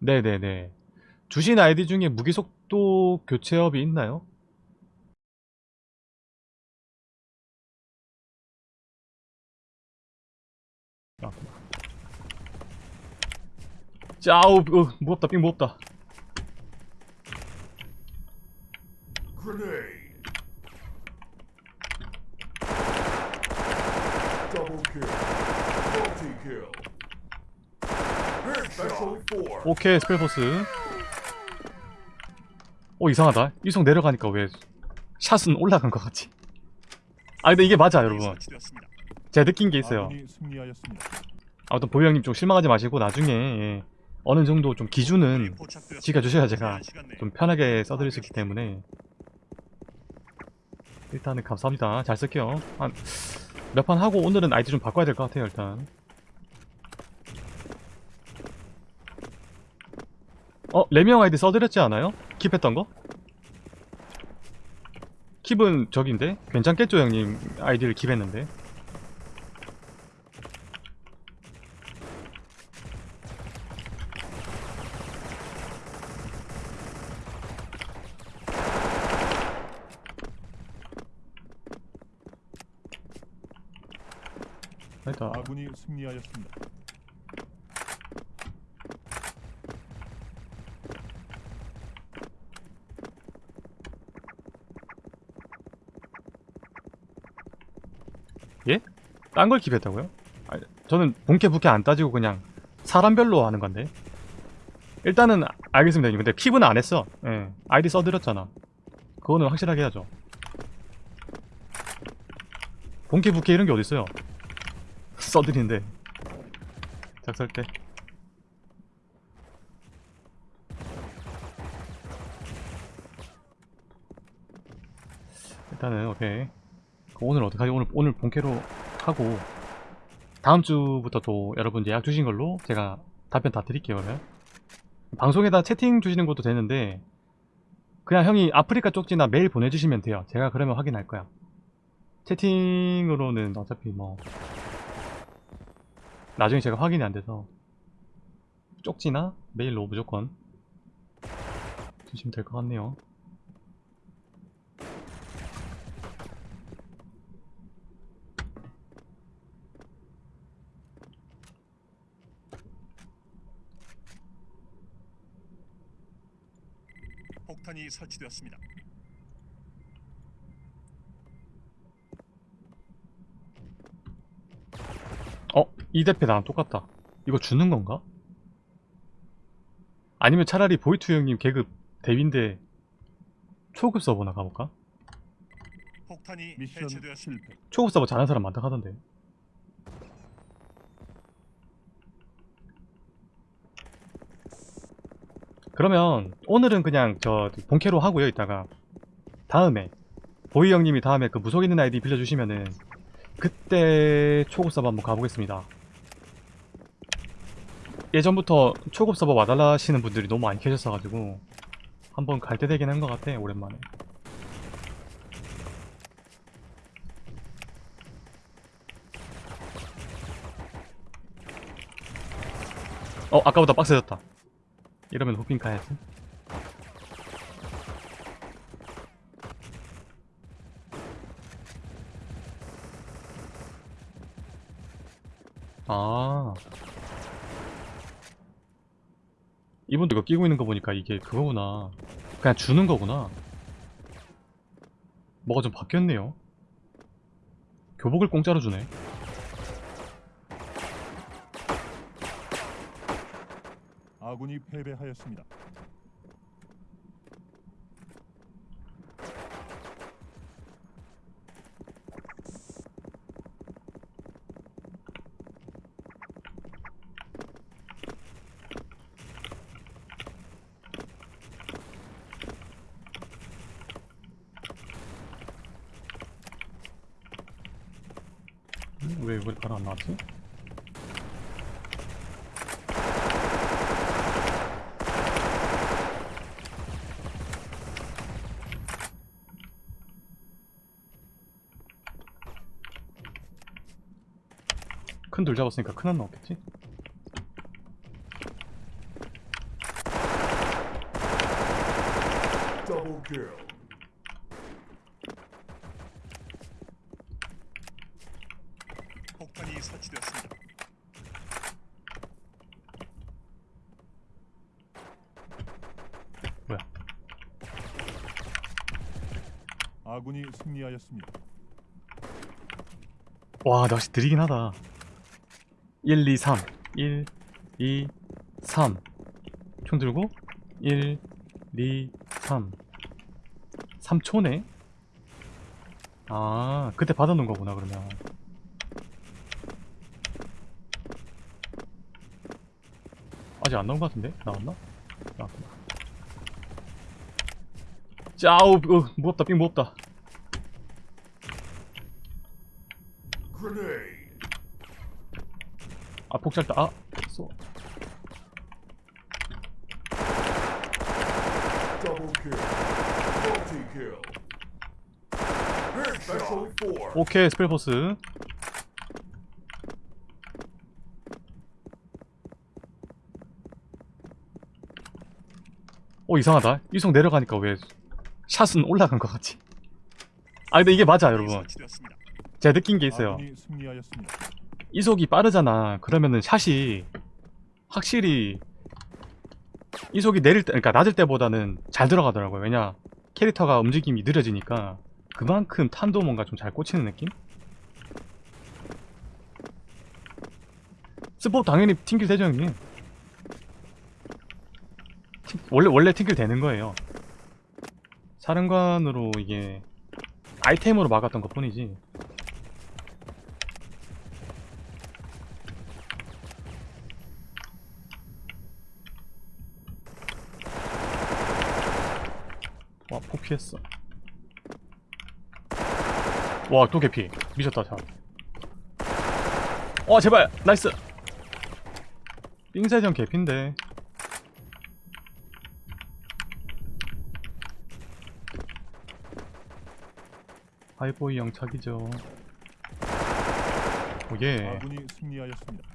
네네네. 주신 아이디 중에 무기속도 교체업이 있나요? 아. 짜우, 어, 무겁다, 삥 무겁다. 오케이, 스펠포스. 오, 이상하다. 이속 내려가니까 왜 샷은 올라간 것 같지? 아, 근데 이게 맞아, 여러분. 제가 느낀 게 있어요. 아무튼 보이 형님 좀 실망하지 마시고 나중에 예, 어느 정도 좀 기준은. 지켜주셔야 제가 좀 편하게 써드릴 수 있기 때문에 일단은 감사합니다. 잘 쓸게요. 한 몇 판 하고 오늘은 아이디 좀 바꿔야 될 것 같아요. 일단 어? 레미형 아이디 써드렸지 않아요? 킵했던 거? 킵은 저긴데? 괜찮겠죠 형님 아이디를 킵했는데 아군이 승리하였습니다. 예? 딴 걸 킵했다고요? 아니, 저는 본캐 부캐 안 따지고 그냥 사람별로 하는 건데 일단은 아- 알겠습니다. 근데 킵은 안 했어 예. 아이디 써드렸잖아 그거는 확실하게 해야죠 본캐 부캐 이런 게 어딨어요 써드리는데 작설 때 일단은 오케이 그 오늘 어떡하지? 오늘 오늘 본캐로 하고 다음 주부터 또 여러분 예약 주신 걸로 제가 답변 다 드릴게요 그러면. 방송에다 채팅 주시는 것도 되는데 그냥 형이 아프리카 쪽지나 메일 보내주시면 돼요. 제가 그러면 확인할 거야. 채팅으로는 어차피 뭐 나중에 제가 확인이 안 돼서 쪽지나 메일로 무조건 주시면 될 것 같네요 설치되었습니다. 어? 이 대패 나랑 똑같다. 이거 주는 건가? 아니면 차라리 보이투 형님 계급 대위인데 초급 서버나 가볼까? 폭탄이 미션 해체되었습니다. 실패. 초급 서버 잘하는 사람 많다 하던데. 그러면 오늘은 그냥 저 본캐로 하고요 이따가. 다음에 보이 형님이 다음에 그 무속 있는 아이디 빌려주시면은 그때 초급 서버 한번 가보겠습니다. 예전부터 초급 서버 와달라 하시는 분들이 너무 많이 계셨어가지고 한번 갈 때 되긴 한 것 같아 오랜만에. 어 아까보다 빡세졌다 이러면 호핑 가야지. 아. 이분도 이거 끼고 있는 거 보니까 이게 그거구나. 그냥 주는 거구나. 뭐가 좀 바뀌었네요. 교복을 공짜로 주네 아군이 패배하였습니다. 음, 왜 이걸 바로 안 나왔지? 큰 돌 잡았으니까 큰 한 나왔겠지? 폭탄이 설치되었습니다. 뭐야? 아군이 승리하였습니다. 와, 나 역시 느리긴 하다. 1, 2, 3. 1, 2, 3. 총 들고 1, 2, 3. 3초네? 아, 그때 받아놓은 거구나, 그러면. 아직 안 나온 것 같은데? 나왔나? 나왔구나. 짜우, 어, 무겁다, 삥 무겁다. Grenade. 아, 폭살다. 아, 쏘. 오케이 스펠포스. 오 이상하다. 이속 내려가니까 왜 샷은 올라간 것 같지? 아 근데 이게 맞아 여러분. 제가 느낀 게 있어요 이속이 빠르잖아. 그러면은 샷이 확실히 이속이 내릴 때 그러니까 낮을 때보다는 잘 들어가더라고요. 왜냐 캐릭터가 움직임이 느려지니까. 그만큼 탄도 뭔가 좀 잘 꽂히는 느낌? 스포 당연히 튕길 되죠 형님. 튕- 원래 원래 튕길 되는 거예요. 사령관으로 이게 아이템으로 막았던 것 뿐이지 와, 폭 피했어. 와, 또 개피. 미쳤다, 자. 와, 제발! 나이스! 삥세전 개피인데. 하이보이 영착이죠. 오예. 아군이 승리하였습니다.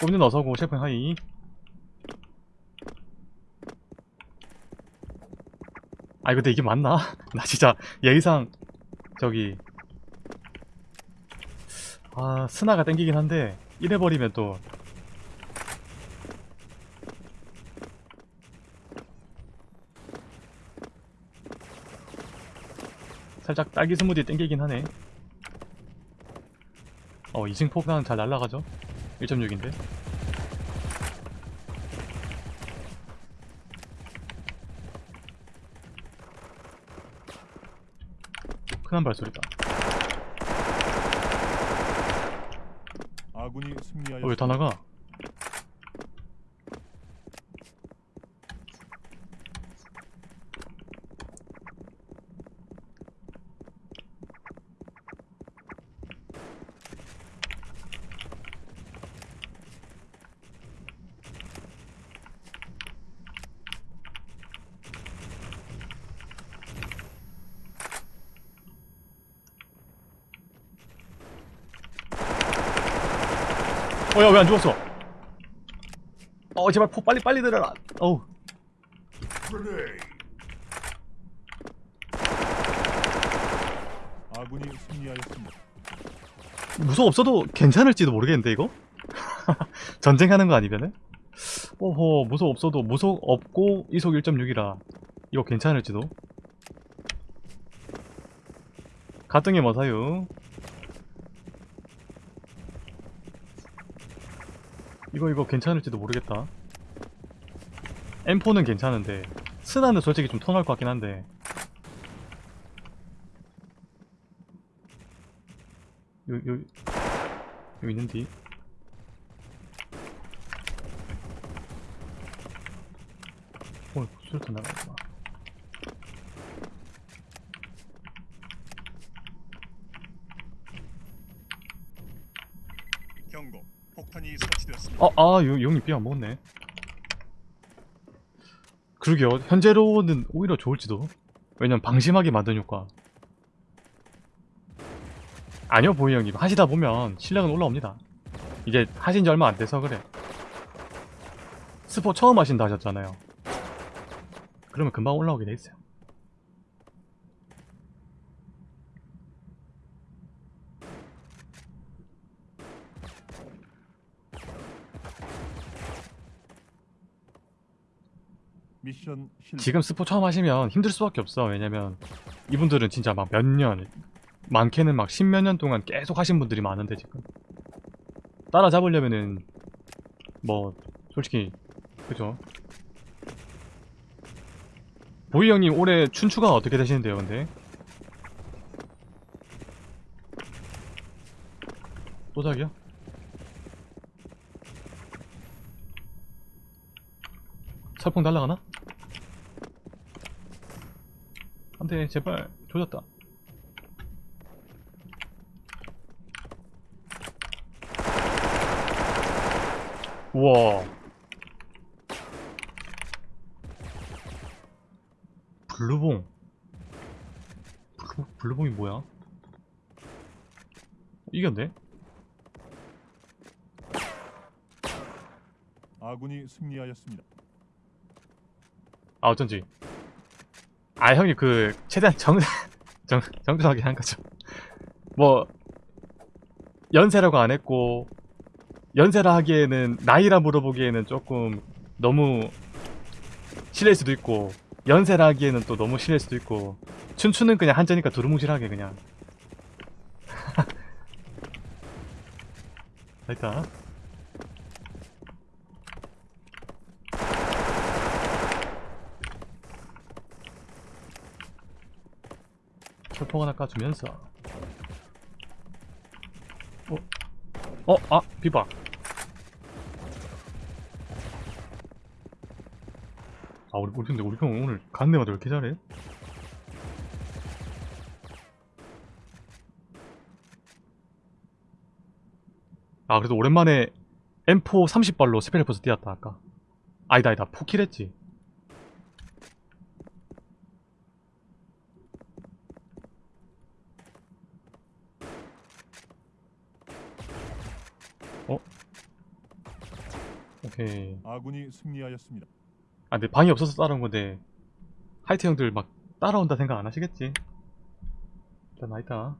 꼽는 어서고, 셰프 하이. 아 근데 이게 맞나? 나 진짜 예의상 저기 아 스나가 땡기긴 한데 이래버리면 또. 살짝 딸기 스무디 땡기긴 하네. 어 이승 폭탄 잘 날라가죠? 1.6인데 큰한 발소리다 아군이 어, 왜 승리하였습니다. 다 나가? 어야 왜 안 죽었어? 어 제발 포 빨리 빨리 들어라. 어우. 아군이 승리하였습니다. 무속 없어도 괜찮을지도 모르겠는데 이거? 전쟁하는 거 아니면은? 오호 무속 없어도 무속 없고 이속 1.6이라 이거 괜찮을지도? 가등에 뭐 사유? 이거 이거 괜찮을지도 모르겠다. M4는 괜찮은데 스나는 솔직히 좀 ton할 것 같긴 한데 요, 요, 요 있는디? 어, 수류탄 나가구나. 경고. 폭탄이 설치되었습니다. 아, 아, 요, 용이 삐안 먹었네. 그러게요. 현재로는 오히려 좋을지도. 왜냐면 방심하게 만든 효과. 아니요, 보이 형님. 하시다 보면 실력은 올라옵니다. 이제 하신 지 얼마 안 돼서 그래. 스포 처음 하신다 하셨잖아요. 그러면 금방 올라오게 돼 있어요. 미션 실패. 지금 스포 처음 하시면 힘들 수밖에 없어. 왜냐면 이분들은 진짜 막 몇 년, 많게는 막 십몇 년 동안 계속 하신 분들이 많은데 지금 따라잡으려면은 뭐 솔직히 그죠? 보이 형님 올해 춘추가 어떻게 되시는데요, 근데? 또작이요? 설풍 날라가나? 안돼 제발 조졌다 우와 블루봉 블루, 블루봉이 뭐야? 이겼네? 아군이 승리하였습니다. 아 어쩐지. 아 형이 그 최대한 정, 정 정정하게 한 거죠. 뭐 연세라고 안 했고 연세라 하기에는 나이라 물어보기에는 조금 너무 실례일 수도 있고 연세라 하기에는 또 너무 실례일 수도 있고 춘추는 그냥 한자니까 두루뭉실하게 그냥. 일단 폭 하나 까주면서 어? 어? 아! 비박 아 우리 우리 근데 우리 형 오늘 데마다 왜 이렇게 잘해? 아 그래도 오랜만에 M4 30발로 스페셜 포스 뛰었다 아까 아니다 아니다 four kill했지 어? 아군이 승리하였습니다. 아 근데 방이 없어서 따라온 건데 하이트 형들 막 따라온다 생각 안 하시겠지? 일단 나있다